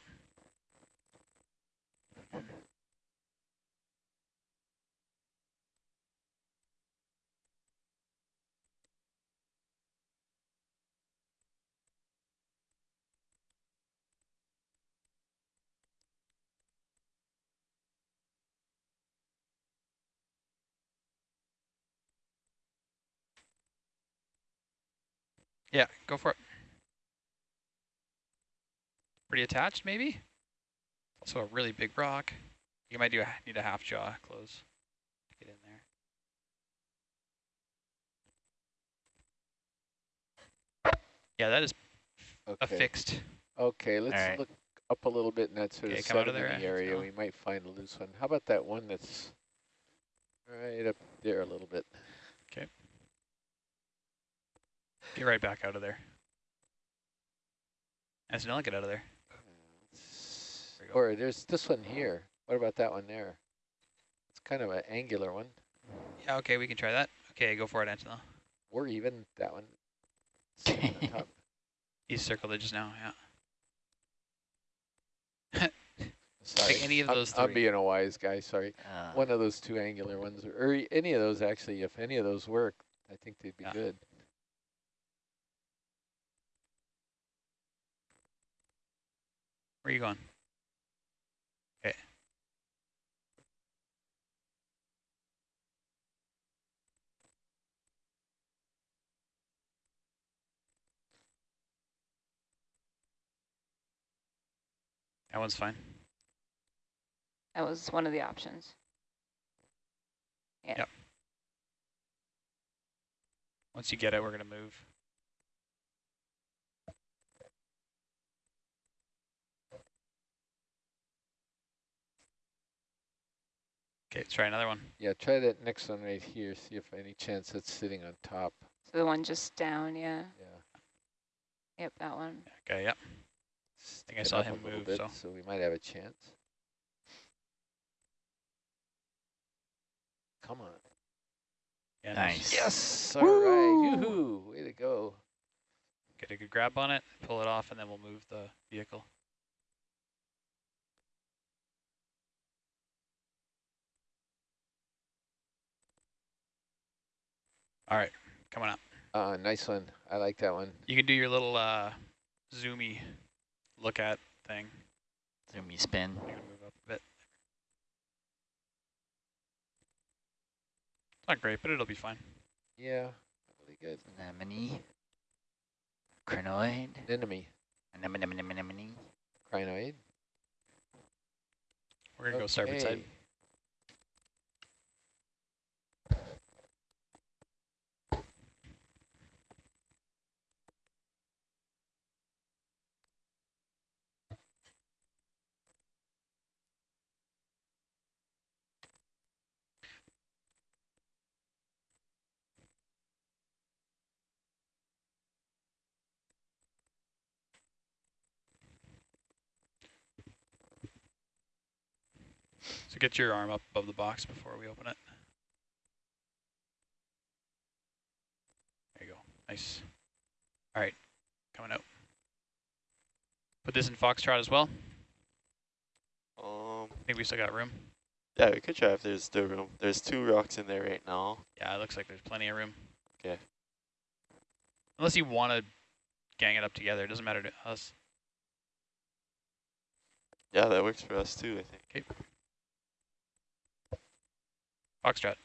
Yeah, go for it. Pretty attached, maybe? Also a really big rock. You might do a, need a half jaw close to get in there. Yeah, that is Okay. affixed. Okay, let's Alright. look up a little bit in that sort Okay, of come out of there, area, we might find a loose one. How about that one that's right up there a little bit? Get right back out of there. Antonella, get out of there. There. Or there's this one here. What about that one there? It's kind of an angular one. Yeah, okay, we can try that. Okay, go for it, Antonella. Or even that one. (laughs) sitting on top. Circled it just now, yeah. Sorry. any of I'm- those I'm being a wise guy, sorry. Uh, One of those two angular ones, or e- any of those actually, if any of those work, I think they'd be Yeah. good. Where are you going? Okay. That one's fine. That was one of the options. Yeah. Yep. Once you get it, we're going to move. Okay, try another one. Yeah, try that next one right here, see if any chance it's sitting on top. So the one just down, yeah. Yeah. Yep, that one. Okay, yep. Stick I saw him move, bit, so- so we might have a chance. Come on. Yeah, Nice. Yes! All right. Yoo-hoo! Way to go. Get a good grab on it, pull it off, and then we'll move the vehicle. All right, coming up. Uh, nice one. I like that one. You can do your little uh, zoomy look at thing. zoomy spin. Move up a bit. Not great, but it'll be fine. Yeah, really good. Anemone. Crinoid. Anemone. Anemone, anemone, anemone. Crinoid. We're gonna go starboard side. Get your arm up above the box before we open it. There you go. Nice. All right, coming out. Put this in foxtrot as well. Um, I think we still got room. yeah, we could try if there's still room. There's two rocks in there right now. Yeah, it looks like there's plenty of room. Okay. Unless you want to gang it up together, it doesn't matter to us. Yeah, that works for us too, I think. Foxtrot.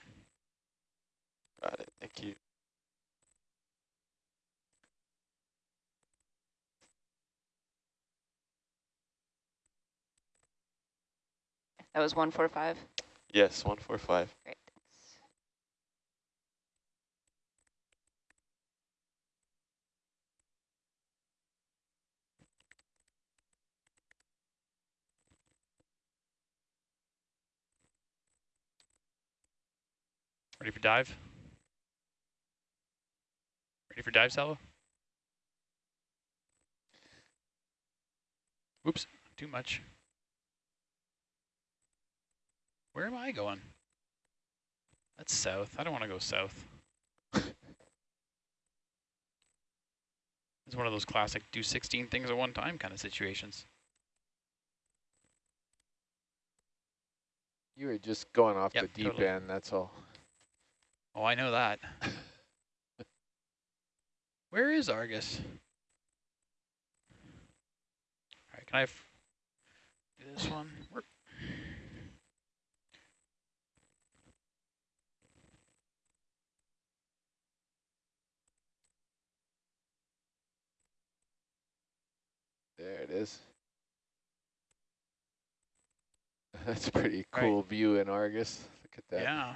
Got it. Thank you. That was 145. Yes, 145. Great, Ready for dive? Ready for dive, Salvo? Oops, too much. Where am I going? That's south. I don't want to go south. it's one of those classic do 16 things at one time kind of situations. You were just going off Yep, the deep totally. end, that's all. Oh, I know that. (laughs) Where is Argus? All right, can I do this one? Where- There it is. (laughs) That's a pretty Right. cool view in Argus. Look at that. Yeah.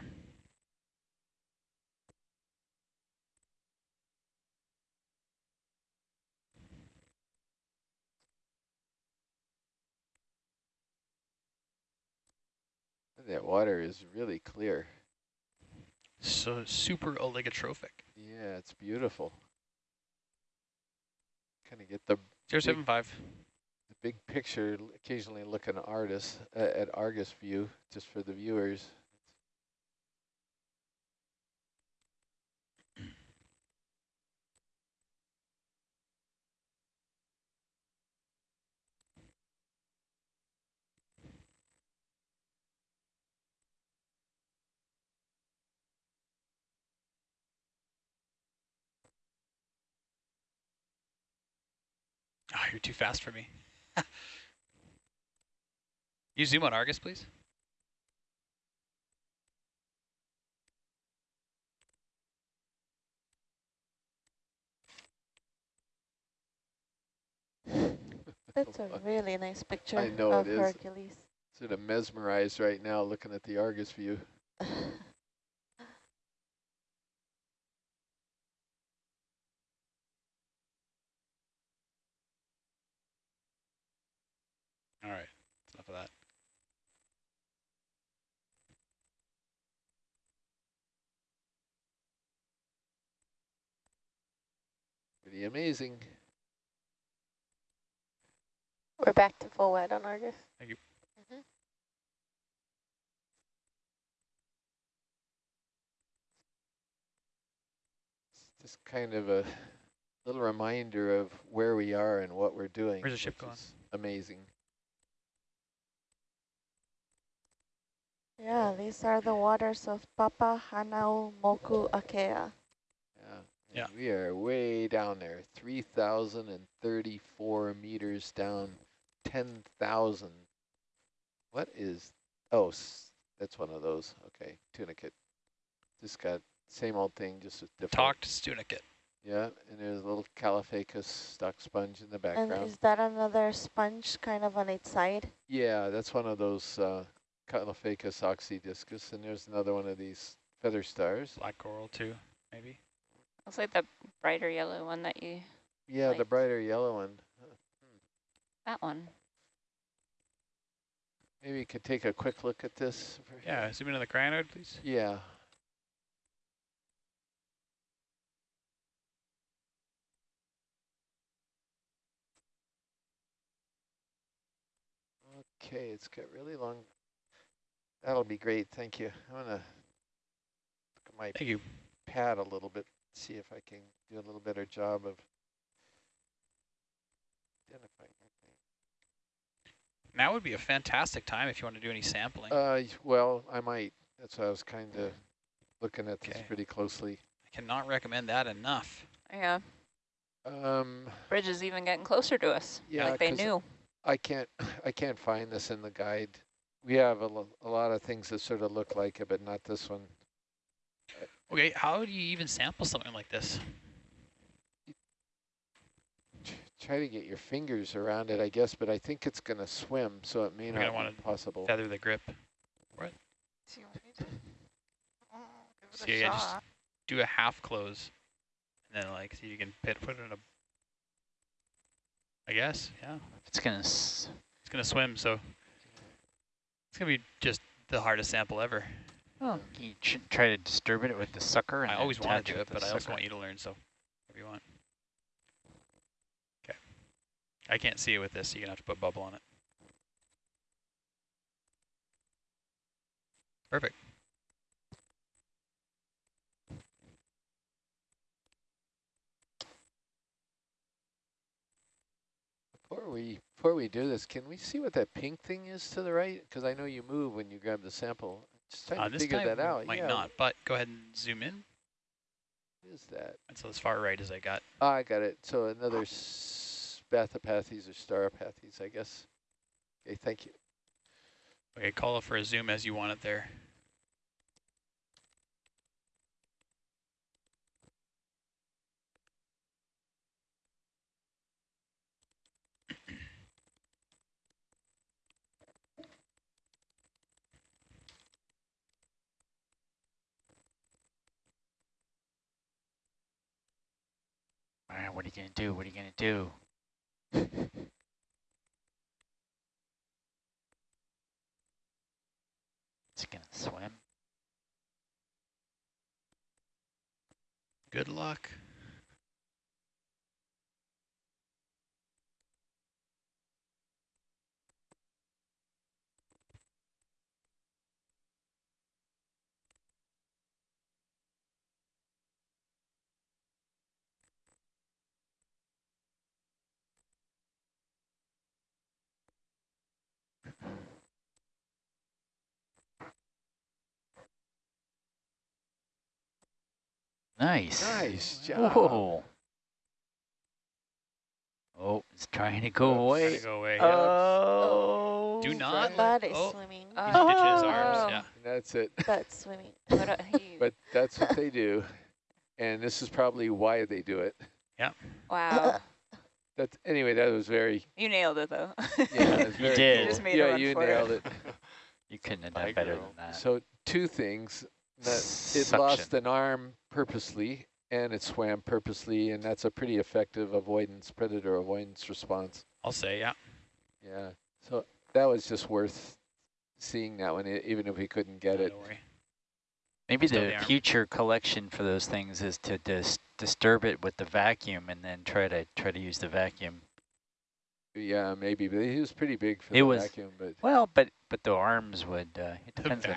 That water is really clear. So super oligotrophic. Yeah, it's beautiful. Kind of get the, Zero seven five. the big picture, occasionally look at Argus, uh, at Argus view, just for the viewers. Oh, you're too fast for me. (laughs) you zoom on Argus, please. (laughs) That's a really nice picture I know of it is. Hercules. Sort of mesmerized right now looking at the Argus view. (laughs) All right, that's enough of that. Pretty amazing. We're back to full wet on Argus. Thank you. Mhm. Just kind of a little reminder of where we are and what we're doing. Where's the ship going? Amazing. Yeah, these are the waters of Papa Hanau Moku Akea. Yeah. and We are way down there, 3,034 meters down, 10,000. What is, oh, that's one of those. Okay, tunicate. Just got same old thing, just with different. Talked Stunicate. Yeah, and there's a little Caulophacus stock sponge in the background. And background. is that another sponge kind of on its side? Yeah, that's one of those uh, Caulophacus oxydiscus, and there's another one of these feather stars. Black coral too, maybe. Looks like the brighter yellow one that you, Yeah, the brighter yellow one. that one. Maybe you could take a quick look at this. Yeah, zoom into the cyanode, please. Yeah. Okay, it's got really long. That'll be great, thank you. I'm gonna look at my Thank you. pad a little bit, see if I can do a little better job of identifying. Now would be a fantastic time if you want to do any sampling. Uh, well, I might. That's why I was kind of looking at this pretty closely. I cannot recommend that enough. Yeah, Um, bridge is even getting closer to us. Yeah, like they 'cause knew. I can't, (laughs) I can't find this in the guide. We have a, lo- a lot of things that sort of look like it, but not this one. Okay, how do you even sample something like this? Try to get your fingers around it, I guess, but I think it's going to swim, so it may We're gonna not wanna be possible. Feather the grip. So yeah, just do a half close, and then like see if you can pit, put it in a. I guess, yeah. It's gonna. S It's gonna swim, so it's gonna be just the hardest sample ever. Oh, you should try to disturb it with the sucker. And I always want to do it, but the I also want you to learn, so whatever you want. Okay. I can't see it with this, so you're gonna have to put bubble on it. Perfect. Before we, before we do this, can we see what that pink thing is to the right? Because I know you move when you grab the sample. Just trying Uh, to this figure time that out. might yeah, not, but go ahead and zoom in. What is that? That's as far right as I got. Ah, I got it. So another Spathopathes or Stauropathes, I guess. Okay, thank you. Okay, call it for a zoom as you want it there. All right, what are you gonna do? What are you gonna do? (laughs) It's gonna swim. Good luck. Nice. Nice job. Whoa. Oh, it's trying to go Oops. away. Gotta go away. Oh. Do oh, not That let is oh, swimming. He's ditching his Oh. arms. Yeah. That's it. That's swimming. But, he- (laughs) But that's what they (laughs) do. And this is probably why they do it. Yeah. Wow. (laughs) That's anyway, that was very You nailed it though. yeah, it You did. cool. You just made a yeah, run you for it. nailed it. You couldn't have done better girl. than that. So two things. That it Suction. lost an arm purposely and it swam purposely and that's a pretty effective avoidance, predator avoidance response. I'll say, yeah. Yeah. So that was just worth seeing that one, even if we couldn't get No, it. Don't worry. Maybe Still the the future collection for those things is to dis disturb it with the vacuum and then try to try to use the vacuum. Yeah, maybe, but he was pretty big for It the was- vacuum. But Well, but but the arms would. Uh, it The depends on.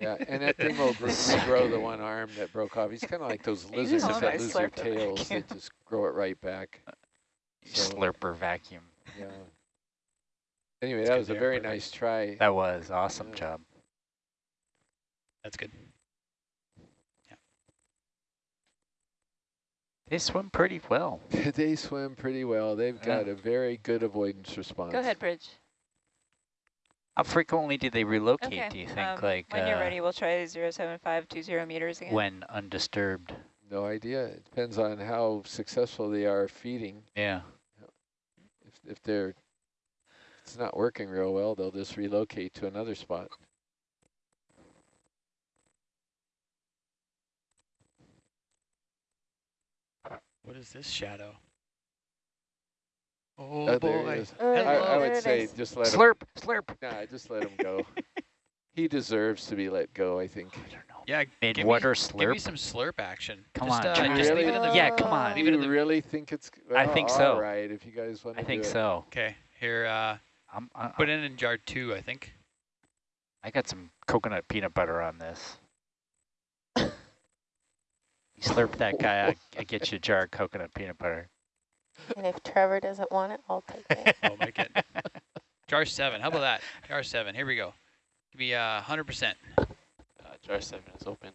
Vacuum. yeah, and that thing will gr- regrow the one arm that broke off. He's kind of like those (laughs) lizards that wanna lose their tails. They vacuum. just grow it right back. Uh, so- Slurper vacuum. Yeah. Anyway, That's that was a very perfect. nice try. That was awesome Yeah. job. That's good. Yeah. They swim pretty well. (laughs) they swim pretty well. They've Yeah. got a very good avoidance response. Go ahead, Bridge. How frequently do they relocate? Okay. Do you think, um, like when you're uh, ready, we'll try 07520 meters again. when undisturbed? No idea. It depends on how successful they are feeding. Yeah. If if they're if it's not working real well, they'll just relocate to another spot. What is this shadow? Oh, Oh, there he boy. is. Oh, I, Hello. I would it say is. just let him. Slurp, slurp. Nah, just let him go. (laughs) he deserves to be let go. I think. I don't know. Yeah, Mid give me, water give me some slurp action. Come just, on, uh, try- just leave Really? it in the Yeah, come on. Leave it you in the really think it's? I think so. All right, if you guys want to. I think do so. Okay, here, uh, I'm, I, put it in jar two, I think. I got some coconut peanut butter on this. (laughs) you slurp that guy, I, I get you a jar of coconut peanut butter. And if Trevor doesn't want it, I'll take it. Oh, make it. jar seven, how about that? Jar seven, here we go. Give me uh, 100%. Uh, jar 7 is open.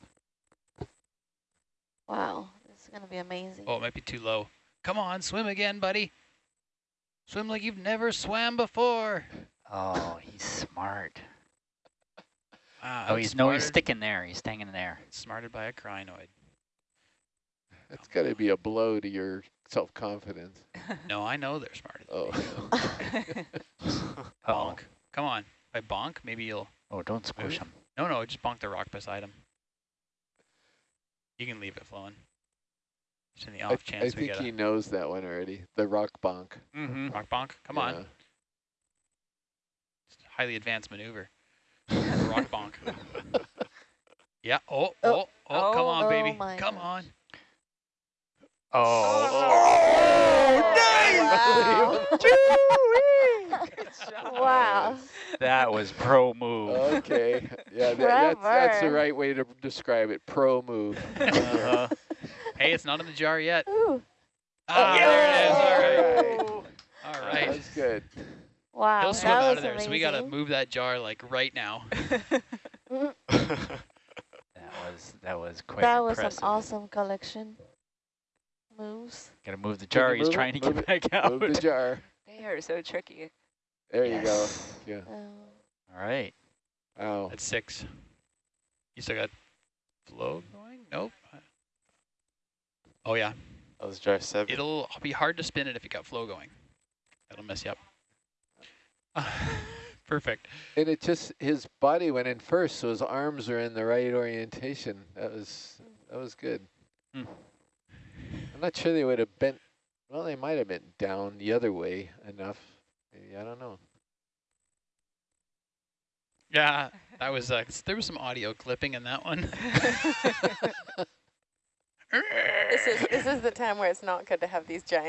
Wow, this is gonna be amazing. Oh, it might be too low. Come on, swim again, buddy. Swim like you've never swam before. Oh, he's smart. Wow, Oh, he's no, he's sticking there. He's staying in there. Smarted by a crinoid. That's got to be a blow to your self-confidence. (laughs) No, I know they're smarter than Oh. me. (laughs) Bonk. Come on. By bonk, maybe you'll... oh. don't squish him. No, no, just bonk the rock beside him. You can leave it flowing. Just in the off I chance we think get a he knows that one already. The rock bonk. Mm-hmm. rock bonk. Come on. Yeah. It's a highly advanced maneuver. (laughs) rock bonk. Yeah. Oh, oh, Oh. oh, come on, Oh baby. my Come gosh. on. Oh, wow. that was pro move. Okay. Yeah, that, that's, that's the right way to describe it. Pro move. Uh-huh. Hey, it's not in the jar yet. Ooh, Ah, there it is. All right. All All right. That's good. wow. He'll swim out of there, so we got to move that jar like right now. (laughs) That was that was quite that was impressive. an awesome collection. Moves. Gotta move the Can you jar. He's move it? trying to Move get back out. Move the jar. (laughs) they are so tricky. There you go. Yeah. Oh. All right. Ow. That's six. You still got flow going? Nope. Oh, yeah. That was jar 7. It'll be hard to spin it if you got flow going. That'll mess you up. (laughs) Perfect. And it just his body went in first, so his arms are in the right orientation. That was that was good. Hmm. I'm not sure they would have bent. Well, they might have bent down the other way enough. Maybe I don't know. Yeah, that was, uh, there was some audio clipping in that one. (laughs) (laughs) This is this is the time where it's not good to have these giant